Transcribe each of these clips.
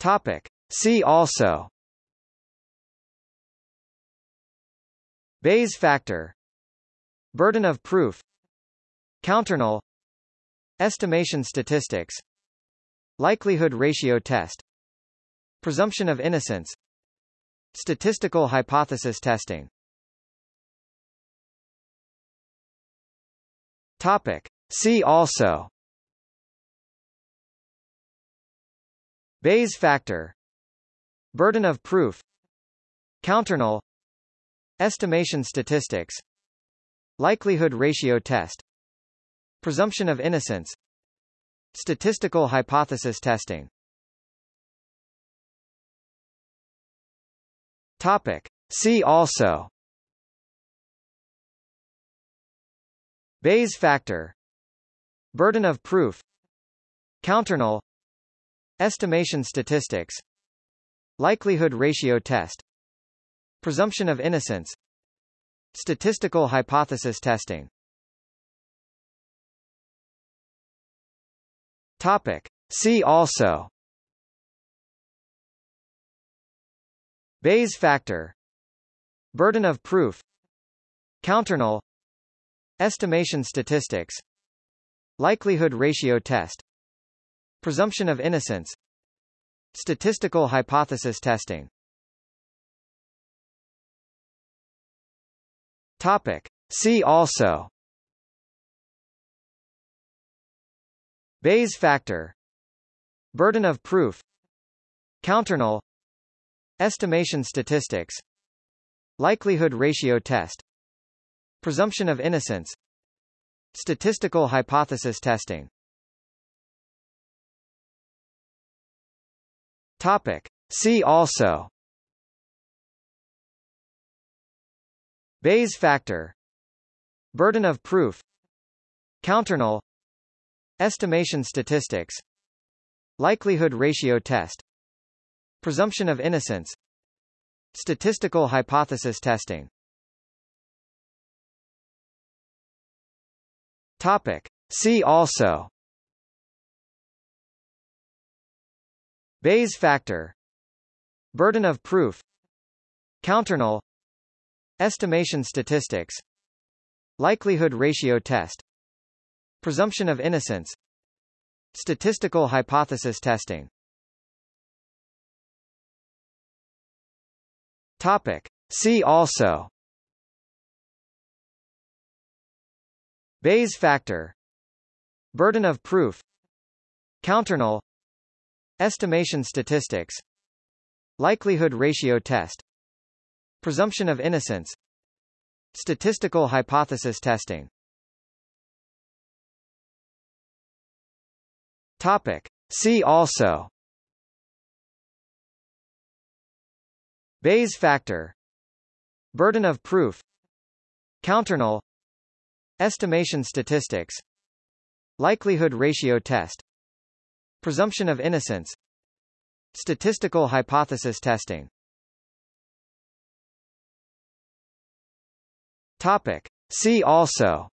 Topic. See also. Bayes factor. Burden of proof. Counternull. Estimation statistics. Likelihood ratio test. Presumption of innocence. Statistical hypothesis testing. Topic. See also Bayes factor. Burden of proof. Counternull. Estimation statistics. Likelihood ratio test. Presumption of innocence. Statistical hypothesis testing. Topic. See also. Bayes factor. Burden of proof. Counternull Estimation statistics. Likelihood ratio test. Presumption of innocence. Statistical hypothesis testing. Topic. See also. Bayes factor. Burden of proof. Counternull Estimation statistics. Likelihood ratio test Presumption of innocence Statistical hypothesis testing. Topic. See also. Bayes factor. Burden of proof. Counternull. Estimation statistics. Likelihood ratio test. Presumption of innocence. Statistical hypothesis testing Topic. See also. Bayes factor. Burden of proof. Counternull. Estimation statistics. Likelihood ratio test. Presumption of innocence. Statistical hypothesis testing. Topic. See also Bayes factor. Burden of proof. Counternull. Estimation statistics. Likelihood ratio test. Presumption of innocence. Statistical hypothesis testing. Topic. See also. Bayes factor. Burden of proof. Counternull Estimation statistics. Likelihood ratio test. Presumption of innocence. Statistical hypothesis testing. Topic. See also. Bayes factor. Burden of proof. Counternull Estimation statistics. Likelihood ratio test Presumption of innocence Statistical hypothesis testing. Topic. See also.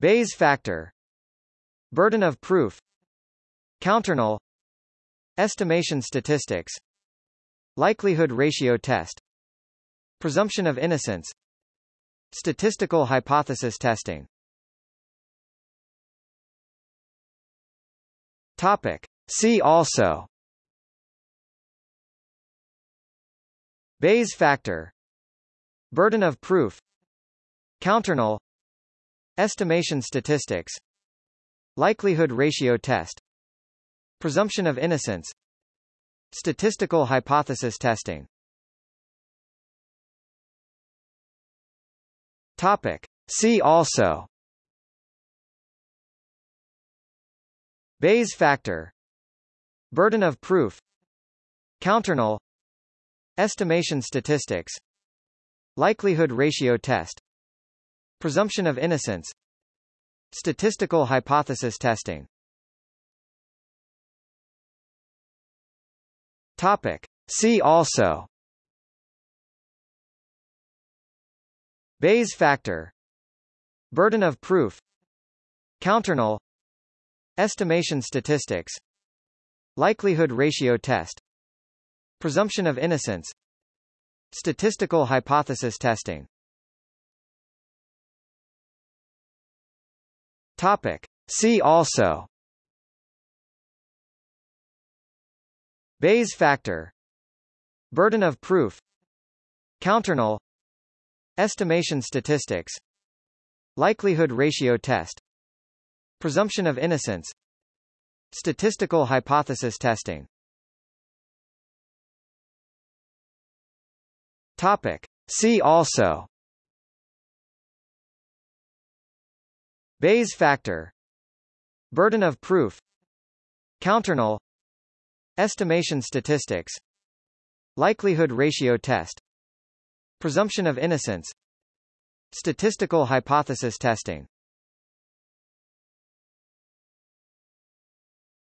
Bayes factor. Burden of proof. Counternull. Estimation statistics. Likelihood ratio test. Presumption of innocence. Statistical hypothesis testing Topic. See also. Bayes factor. Burden of proof. Counternull. Estimation statistics. Likelihood ratio test. Presumption of innocence. Statistical hypothesis testing. Topic. See also Bayes factor. Burden of proof. Counternull. Estimation statistics. Likelihood ratio test. Presumption of innocence. Statistical hypothesis testing. Topic. See also. Bayes factor. Burden of proof. Counternull Estimation statistics. Likelihood ratio test. Presumption of innocence. Statistical hypothesis testing. Topic. See also. Bayes factor. Burden of proof. Counternull Estimation statistics. Likelihood ratio test Presumption of innocence Statistical hypothesis testing. Topic. See also. Bayes factor. Burden of proof. Counternull. Estimation statistics. Likelihood ratio test. Presumption of innocence. Statistical hypothesis testing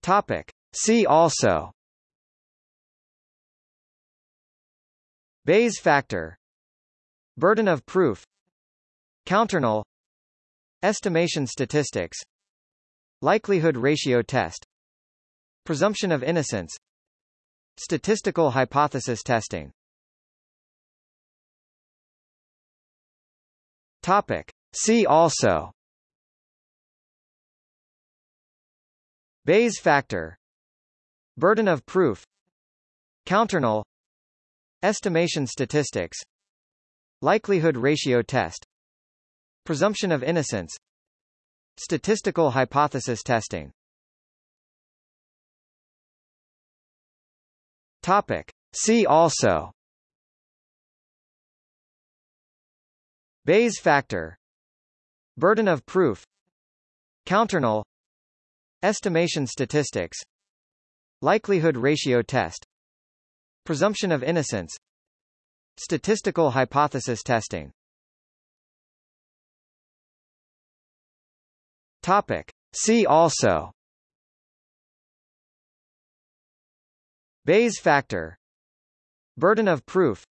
Topic. See also. Bayes factor. Burden of proof. Counternull. Estimation statistics. Likelihood ratio test. Presumption of innocence. Statistical hypothesis testing. Topic. See also Bayes factor. Burden of proof. Counternull. Estimation statistics. Likelihood ratio test. Presumption of innocence. Statistical hypothesis testing. Topic. See also. Bayes factor. Burden of proof. Counternull Estimation statistics. Likelihood ratio test. Presumption of innocence. Statistical hypothesis testing. Topic. See also. Bayes factor. Burden of proof.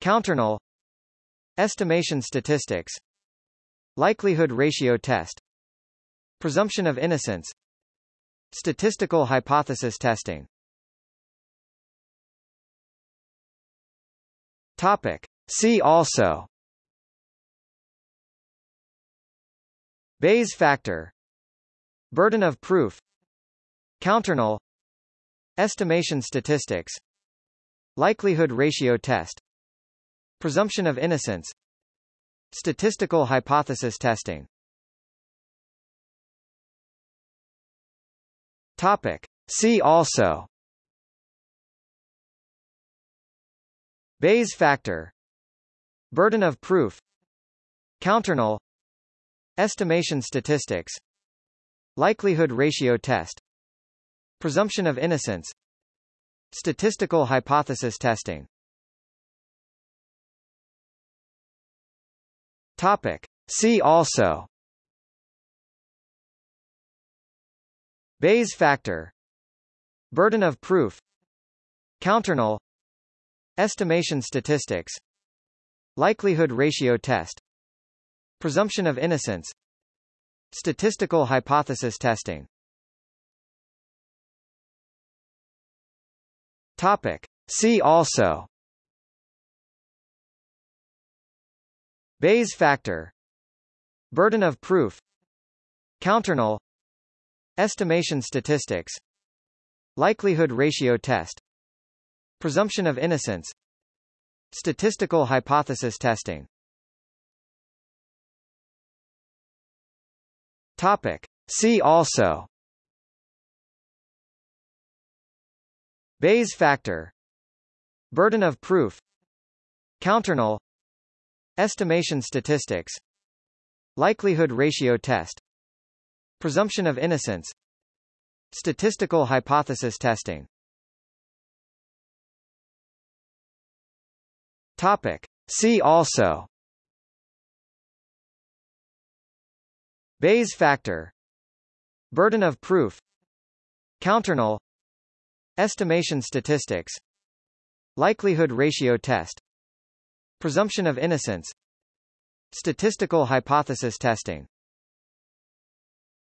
Counternull Estimation statistics. Likelihood ratio test Presumption of innocence Statistical hypothesis testing. Topic. See also. Bayes factor. Burden of proof. Counternull. Estimation statistics. Likelihood ratio test. Presumption of innocence. Statistical hypothesis testing Topic. See also. Bayes factor. Burden of proof. Counternull. Estimation statistics. Likelihood ratio test. Presumption of innocence. Statistical hypothesis testing. Topic. See also Bayes factor. Burden of proof. Counternull. Estimation statistics. Likelihood ratio test. Presumption of innocence. Statistical hypothesis testing. Topic. See also. Bayes factor. Burden of proof. Counternull Estimation statistics. Likelihood ratio test. Presumption of innocence. Statistical hypothesis testing. Topic. See also. Bayes factor. Burden of proof. Counternull Estimation statistics. Likelihood ratio test Presumption of innocence Statistical hypothesis testing. Topic. See also. Bayes factor. Burden of proof. Counternull. Estimation statistics. Likelihood ratio test. Presumption of innocence. Statistical hypothesis testing